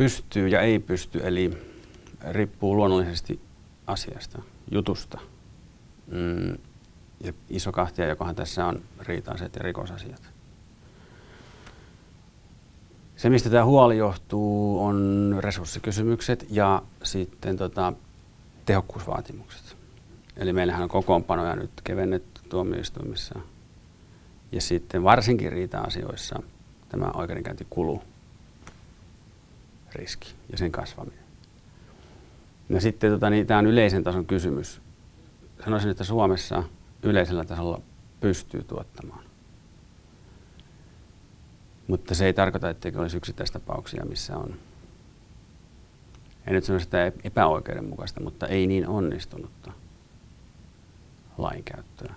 pystyy ja ei pysty, eli riippuu luonnollisesti asiasta, jutusta. Mm, ja iso kahtia, jokohan tässä on riita-asiat ja rikosasiat. Se, mistä tämä huoli johtuu, on resurssikysymykset ja sitten tota, tehokkuusvaatimukset. Eli meillähän on kokoonpanoja nyt kevennetty tuomioistuimissa. Ja sitten varsinkin riita-asioissa tämä oikeudenkäyntikulu riski ja sen kasvaminen. No sitten tota, niin, tämä on yleisen tason kysymys. Sanoisin, että Suomessa yleisellä tasolla pystyy tuottamaan. Mutta se ei tarkoita, etteikö olisi yksittäistapauksia, missä on, en nyt sano sitä epäoikeudenmukaista, mutta ei niin onnistunutta lainkäyttöä.